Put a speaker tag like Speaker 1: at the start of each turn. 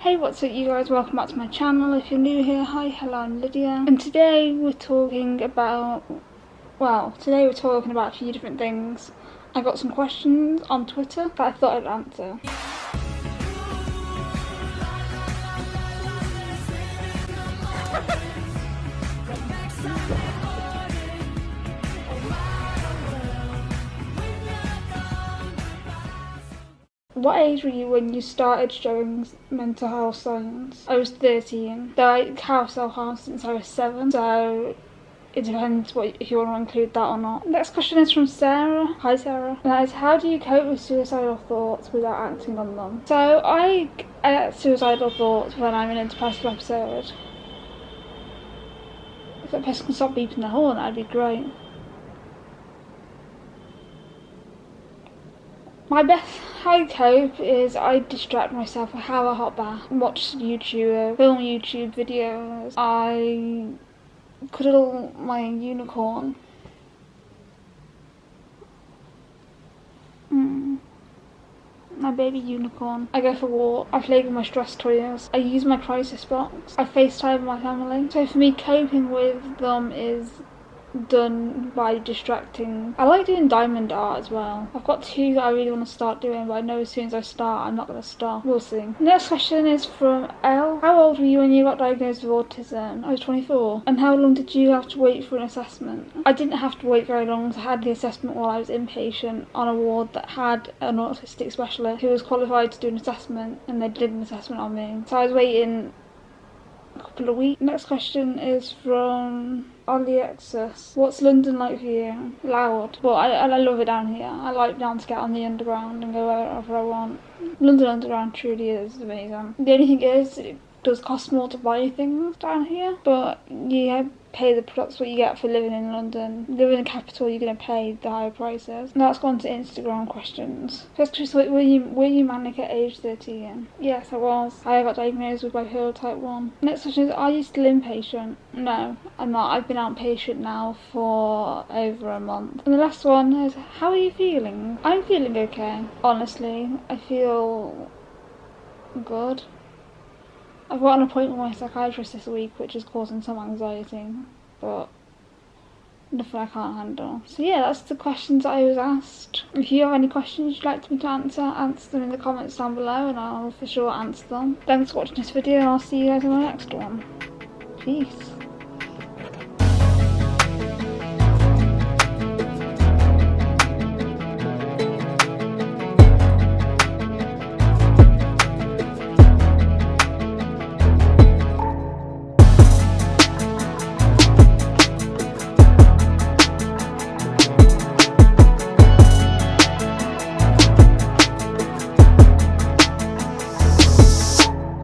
Speaker 1: Hey what's up you guys, welcome back to my channel. If you're new here, hi, hello I'm Lydia. And today we're talking about, well, today we're talking about a few different things. I got some questions on Twitter that I thought I'd answer. What age were you when you started showing mental health signs? I was 13. Though I have self-harm since I was 7, so it depends what if you want to include that or not. Next question is from Sarah. Hi Sarah. And that is how do you cope with suicidal thoughts without acting on them? So I get suicidal thoughts when I'm in a depressive episode. If that person can stop beeping the horn, that'd be great. My best I cope is I distract myself. I have a hot bath, watch YouTube, film YouTube videos. I cuddle my unicorn. Mm. My baby unicorn. I go for a walk. I play with my stress toys. I use my crisis box. I FaceTime my family. So for me, coping with them is done by distracting. I like doing diamond art as well. I've got two that I really want to start doing, but I know as soon as I start, I'm not going to stop. We'll see. Next question is from L. How old were you when you got diagnosed with autism? I was 24. And how long did you have to wait for an assessment? I didn't have to wait very long. I had the assessment while I was inpatient on a ward that had an autistic specialist who was qualified to do an assessment, and they did an assessment on me. So I was waiting couple of weeks. Next question is from Alexis. What's London like for you? Loud. But I, I love it down here. I like down to get on the underground and go wherever I want. London Underground truly is amazing. The only thing is, it does cost more to buy things down here, but yeah, pay the products what you get for living in London. Living in the capital, you're gonna pay the higher prices. Now let's go on to Instagram questions. First question: Were you were you manic at age 13? Yes, I was. I got diagnosed with bipolar type one. Next question is: Are you still inpatient? No, I'm not. I've been outpatient now for over a month. And the last one is: How are you feeling? I'm feeling okay. Honestly, I feel good. I've got an appointment with my psychiatrist this week, which is causing some anxiety, but nothing I can't handle. So yeah, that's the questions I was asked. If you have any questions you'd like me to answer, answer them in the comments down below and I'll for sure answer them. Thanks for watching this video and I'll see you guys in the next one. Peace.